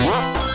Música